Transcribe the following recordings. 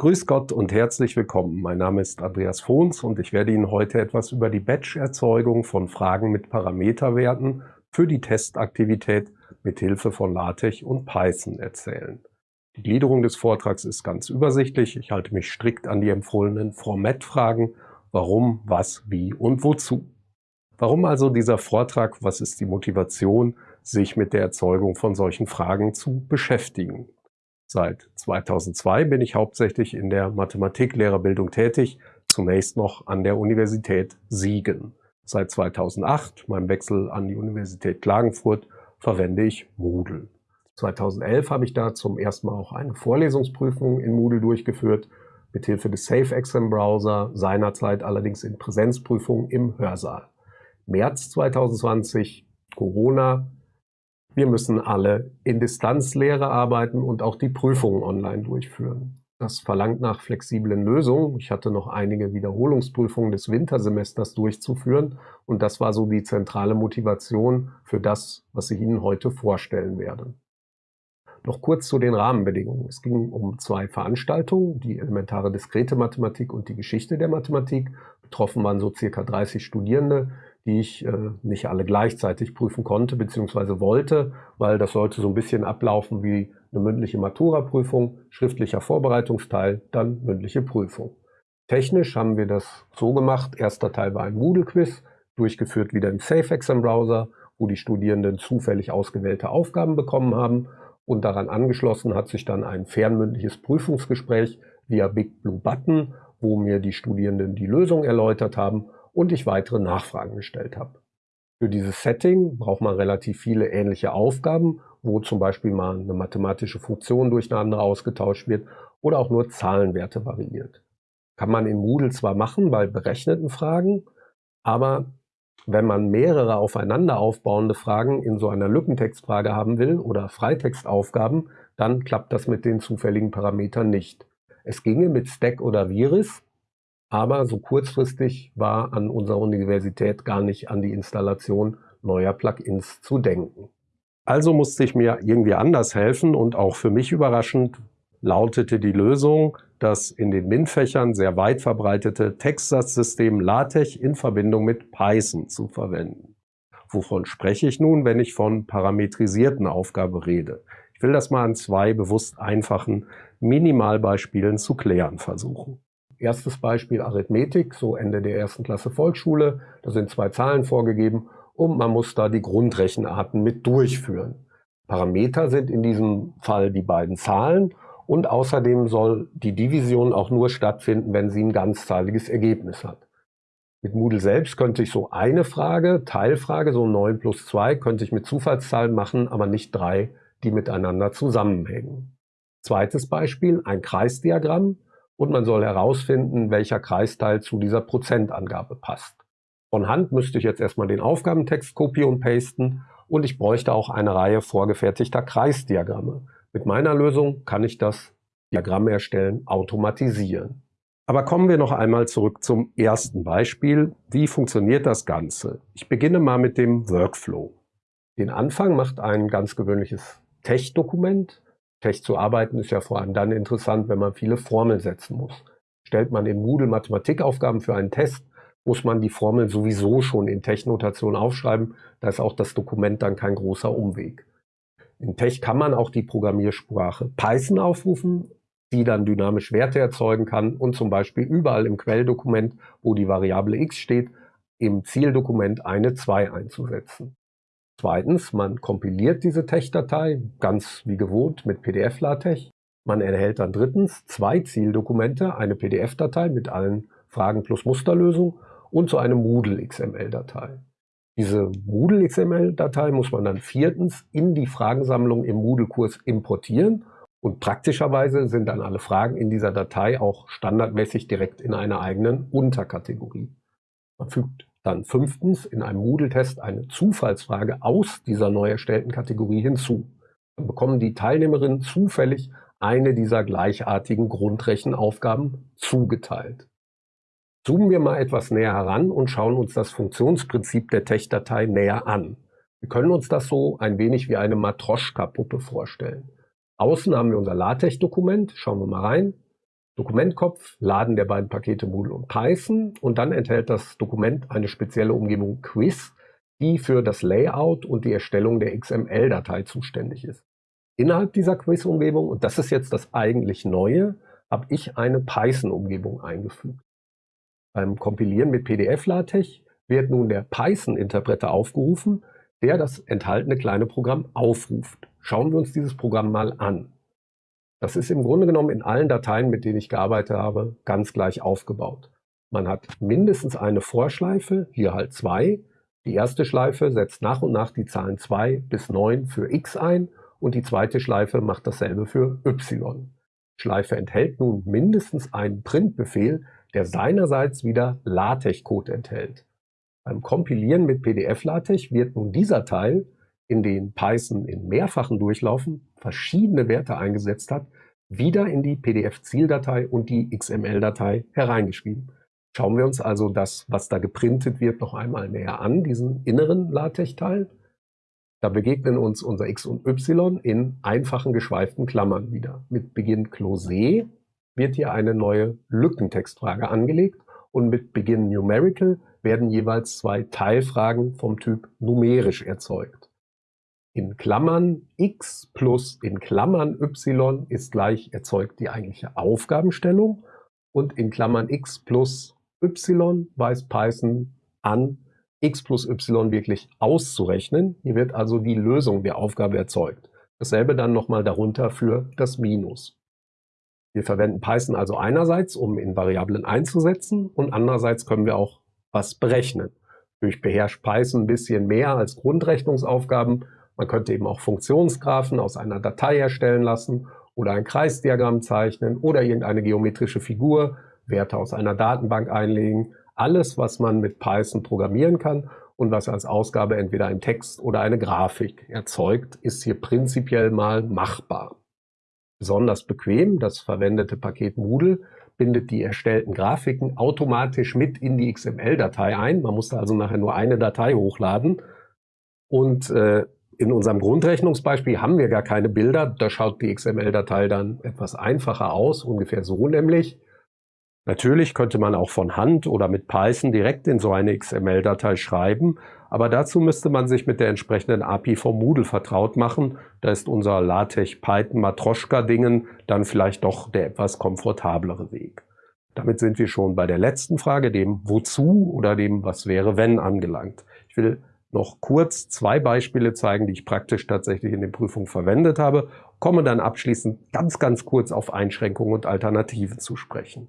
Grüß Gott und herzlich willkommen. Mein Name ist Andreas Fohns und ich werde Ihnen heute etwas über die Batch-Erzeugung von Fragen mit Parameterwerten für die Testaktivität mit Hilfe von LaTeX und Python erzählen. Die Gliederung des Vortrags ist ganz übersichtlich. Ich halte mich strikt an die empfohlenen Formatfragen. Warum, was, wie und wozu. Warum also dieser Vortrag? Was ist die Motivation, sich mit der Erzeugung von solchen Fragen zu beschäftigen? Seit 2002 bin ich hauptsächlich in der Mathematiklehrerbildung tätig, zunächst noch an der Universität Siegen. Seit 2008, meinem Wechsel an die Universität Klagenfurt, verwende ich Moodle. 2011 habe ich da zum ersten Mal auch eine Vorlesungsprüfung in Moodle durchgeführt, mithilfe des Safe Exam Browser, seinerzeit allerdings in Präsenzprüfung im Hörsaal. März 2020, Corona, wir müssen alle in Distanzlehre arbeiten und auch die Prüfungen online durchführen. Das verlangt nach flexiblen Lösungen. Ich hatte noch einige Wiederholungsprüfungen des Wintersemesters durchzuführen und das war so die zentrale Motivation für das, was ich Ihnen heute vorstellen werde. Noch kurz zu den Rahmenbedingungen. Es ging um zwei Veranstaltungen, die elementare diskrete Mathematik und die Geschichte der Mathematik. Betroffen waren so circa 30 Studierende, die ich äh, nicht alle gleichzeitig prüfen konnte bzw. wollte, weil das sollte so ein bisschen ablaufen wie eine mündliche Matura-Prüfung, schriftlicher Vorbereitungsteil, dann mündliche Prüfung. Technisch haben wir das so gemacht, erster Teil war ein Moodle-Quiz, durchgeführt wieder im Safe Exam Browser, wo die Studierenden zufällig ausgewählte Aufgaben bekommen haben und daran angeschlossen hat sich dann ein fernmündliches Prüfungsgespräch via Big Blue Button, wo mir die Studierenden die Lösung erläutert haben und ich weitere Nachfragen gestellt habe. Für dieses Setting braucht man relativ viele ähnliche Aufgaben, wo zum Beispiel mal eine mathematische Funktion durch eine andere ausgetauscht wird oder auch nur Zahlenwerte variiert. Kann man in Moodle zwar machen bei berechneten Fragen, aber wenn man mehrere aufeinander aufbauende Fragen in so einer Lückentextfrage haben will oder Freitextaufgaben, dann klappt das mit den zufälligen Parametern nicht. Es ginge mit Stack oder Viris, aber so kurzfristig war an unserer Universität gar nicht an die Installation neuer Plugins zu denken. Also musste ich mir irgendwie anders helfen und auch für mich überraschend lautete die Lösung, das in den MINT-Fächern sehr weit verbreitete Textsatzsystem LaTeX in Verbindung mit Python zu verwenden. Wovon spreche ich nun, wenn ich von parametrisierten Aufgabe rede? Ich will das mal an zwei bewusst einfachen Minimalbeispielen zu klären versuchen. Erstes Beispiel Arithmetik, so Ende der ersten Klasse Volksschule. Da sind zwei Zahlen vorgegeben und man muss da die Grundrechenarten mit durchführen. Parameter sind in diesem Fall die beiden Zahlen und außerdem soll die Division auch nur stattfinden, wenn sie ein ganzzahliges Ergebnis hat. Mit Moodle selbst könnte ich so eine Frage, Teilfrage, so 9 plus 2, könnte ich mit Zufallszahlen machen, aber nicht drei, die miteinander zusammenhängen. Zweites Beispiel, ein Kreisdiagramm und man soll herausfinden, welcher Kreisteil zu dieser Prozentangabe passt. Von Hand müsste ich jetzt erstmal den Aufgabentext copy und pasten und ich bräuchte auch eine Reihe vorgefertigter Kreisdiagramme. Mit meiner Lösung kann ich das Diagramm erstellen automatisieren. Aber kommen wir noch einmal zurück zum ersten Beispiel. Wie funktioniert das Ganze? Ich beginne mal mit dem Workflow. Den Anfang macht ein ganz gewöhnliches Tech-Dokument. Tech zu arbeiten ist ja vor allem dann interessant, wenn man viele Formeln setzen muss. Stellt man in Moodle Mathematikaufgaben für einen Test, muss man die Formel sowieso schon in Tech-Notation aufschreiben. Da ist auch das Dokument dann kein großer Umweg. In Tech kann man auch die Programmiersprache Python aufrufen, die dann dynamisch Werte erzeugen kann und zum Beispiel überall im Quelldokument, wo die Variable x steht, im Zieldokument eine 2 einzusetzen. Zweitens, man kompiliert diese Tech-Datei ganz wie gewohnt mit PDF-LaTeX. Man erhält dann drittens zwei Zieldokumente, eine PDF-Datei mit allen Fragen plus Musterlösung und so eine Moodle-XML-Datei. Diese Moodle-XML-Datei muss man dann viertens in die Fragensammlung im Moodle-Kurs importieren und praktischerweise sind dann alle Fragen in dieser Datei auch standardmäßig direkt in einer eigenen Unterkategorie. Man fügt dann fünftens in einem Moodle-Test eine Zufallsfrage aus dieser neu erstellten Kategorie hinzu. Dann bekommen die Teilnehmerinnen zufällig eine dieser gleichartigen Grundrechenaufgaben zugeteilt. Zoomen wir mal etwas näher heran und schauen uns das Funktionsprinzip der Tech-Datei näher an. Wir können uns das so ein wenig wie eine Matroschka-Puppe vorstellen. Außen haben wir unser LaTeX-Dokument, schauen wir mal rein. Dokumentkopf, Laden der beiden Pakete Moodle und Python und dann enthält das Dokument eine spezielle Umgebung Quiz, die für das Layout und die Erstellung der XML-Datei zuständig ist. Innerhalb dieser Quiz-Umgebung, und das ist jetzt das eigentlich Neue, habe ich eine Python-Umgebung eingefügt. Beim Kompilieren mit PDF-LaTeX wird nun der Python-Interpreter aufgerufen, der das enthaltene kleine Programm aufruft. Schauen wir uns dieses Programm mal an. Das ist im Grunde genommen in allen Dateien, mit denen ich gearbeitet habe, ganz gleich aufgebaut. Man hat mindestens eine Vorschleife, hier halt zwei. Die erste Schleife setzt nach und nach die Zahlen 2 bis 9 für x ein und die zweite Schleife macht dasselbe für y. Schleife enthält nun mindestens einen Printbefehl, der seinerseits wieder LaTeX-Code enthält. Beim Kompilieren mit PDF-LaTeX wird nun dieser Teil, in den Python in mehrfachen Durchlaufen verschiedene Werte eingesetzt hat, wieder in die PDF-Zieldatei und die XML-Datei hereingeschrieben. Schauen wir uns also das, was da geprintet wird, noch einmal näher an, diesen inneren LaTeX-Teil. Da begegnen uns unser x und y in einfachen geschweiften Klammern wieder. Mit Beginn Close wird hier eine neue Lückentextfrage angelegt und mit Beginn Numerical werden jeweils zwei Teilfragen vom Typ numerisch erzeugt. In Klammern x plus in Klammern y ist gleich erzeugt die eigentliche Aufgabenstellung und in Klammern x plus y weist Python an, x plus y wirklich auszurechnen. Hier wird also die Lösung der Aufgabe erzeugt. Dasselbe dann nochmal darunter für das Minus. Wir verwenden Python also einerseits, um in Variablen einzusetzen und andererseits können wir auch was berechnen. Natürlich beherrscht Python ein bisschen mehr als Grundrechnungsaufgaben. Man könnte eben auch Funktionsgraphen aus einer Datei erstellen lassen oder ein Kreisdiagramm zeichnen oder irgendeine geometrische Figur, Werte aus einer Datenbank einlegen. Alles, was man mit Python programmieren kann und was als Ausgabe entweder ein Text oder eine Grafik erzeugt, ist hier prinzipiell mal machbar. Besonders bequem, das verwendete Paket Moodle bindet die erstellten Grafiken automatisch mit in die XML-Datei ein. Man musste also nachher nur eine Datei hochladen. Und äh, in unserem Grundrechnungsbeispiel haben wir gar keine Bilder. Da schaut die XML-Datei dann etwas einfacher aus, ungefähr so nämlich. Natürlich könnte man auch von Hand oder mit Python direkt in so eine XML-Datei schreiben, aber dazu müsste man sich mit der entsprechenden API vom Moodle vertraut machen. Da ist unser LaTeX Python Matroschka Dingen dann vielleicht doch der etwas komfortablere Weg. Damit sind wir schon bei der letzten Frage, dem Wozu oder dem Was wäre wenn angelangt. Ich will noch kurz zwei Beispiele zeigen, die ich praktisch tatsächlich in den Prüfungen verwendet habe, komme dann abschließend ganz, ganz kurz auf Einschränkungen und Alternativen zu sprechen.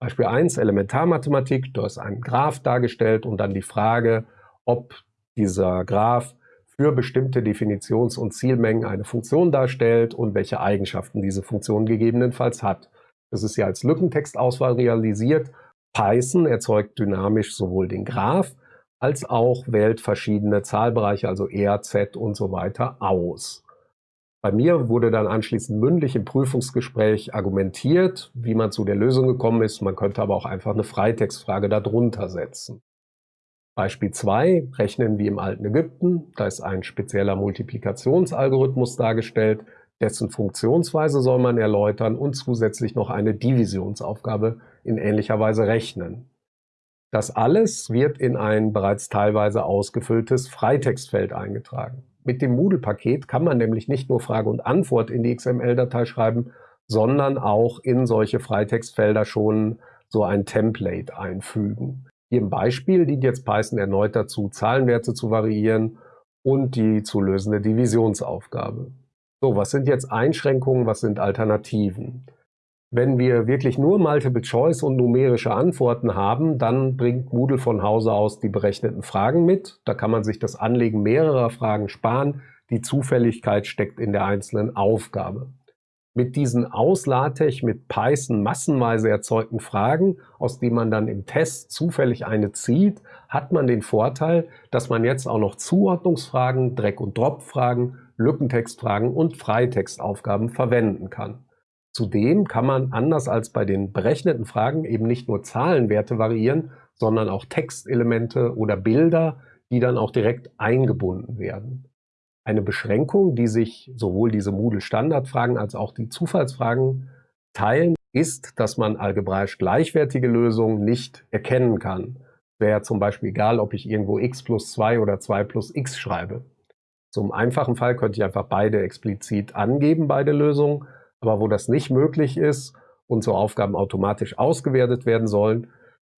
Beispiel 1, Elementarmathematik, da ist ein Graph dargestellt und dann die Frage, ob dieser Graph für bestimmte Definitions- und Zielmengen eine Funktion darstellt und welche Eigenschaften diese Funktion gegebenenfalls hat. Das ist ja als Lückentextauswahl realisiert. Python erzeugt dynamisch sowohl den Graph als auch wählt verschiedene Zahlbereiche, also R, Z und so weiter aus. Bei mir wurde dann anschließend mündlich im Prüfungsgespräch argumentiert, wie man zu der Lösung gekommen ist. Man könnte aber auch einfach eine Freitextfrage darunter setzen. Beispiel 2 rechnen wie im alten Ägypten. Da ist ein spezieller Multiplikationsalgorithmus dargestellt, dessen Funktionsweise soll man erläutern und zusätzlich noch eine Divisionsaufgabe in ähnlicher Weise rechnen. Das alles wird in ein bereits teilweise ausgefülltes Freitextfeld eingetragen. Mit dem Moodle-Paket kann man nämlich nicht nur Frage und Antwort in die XML-Datei schreiben, sondern auch in solche Freitextfelder schon so ein Template einfügen. Hier im Beispiel dient jetzt Python erneut dazu, Zahlenwerte zu variieren und die zu lösende Divisionsaufgabe. So, was sind jetzt Einschränkungen, was sind Alternativen? Wenn wir wirklich nur Multiple Choice und numerische Antworten haben, dann bringt Moodle von Hause aus die berechneten Fragen mit. Da kann man sich das Anlegen mehrerer Fragen sparen. Die Zufälligkeit steckt in der einzelnen Aufgabe. Mit diesen aus LaTeX mit Python massenweise erzeugten Fragen, aus denen man dann im Test zufällig eine zieht, hat man den Vorteil, dass man jetzt auch noch Zuordnungsfragen, Dreck- und Drop-Fragen, Lückentextfragen und Freitextaufgaben verwenden kann. Zudem kann man anders als bei den berechneten Fragen eben nicht nur Zahlenwerte variieren, sondern auch Textelemente oder Bilder, die dann auch direkt eingebunden werden. Eine Beschränkung, die sich sowohl diese Moodle-Standardfragen als auch die Zufallsfragen teilen, ist, dass man algebraisch gleichwertige Lösungen nicht erkennen kann. Wäre zum Beispiel egal, ob ich irgendwo x plus 2 oder 2 plus x schreibe. Zum einfachen Fall könnte ich einfach beide explizit angeben, beide Lösungen, aber wo das nicht möglich ist und so Aufgaben automatisch ausgewertet werden sollen,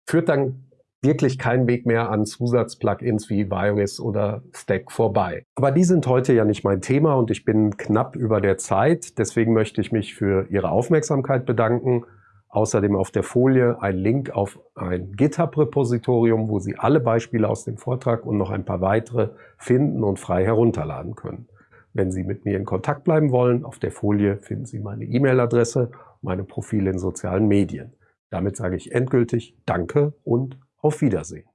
führt dann wirklich kein Weg mehr an Zusatzplugins wie Virus oder Stack vorbei. Aber die sind heute ja nicht mein Thema und ich bin knapp über der Zeit. Deswegen möchte ich mich für Ihre Aufmerksamkeit bedanken. Außerdem auf der Folie ein Link auf ein GitHub-Repositorium, wo Sie alle Beispiele aus dem Vortrag und noch ein paar weitere finden und frei herunterladen können. Wenn Sie mit mir in Kontakt bleiben wollen, auf der Folie finden Sie meine E-Mail-Adresse, meine Profile in sozialen Medien. Damit sage ich endgültig Danke und auf Wiedersehen.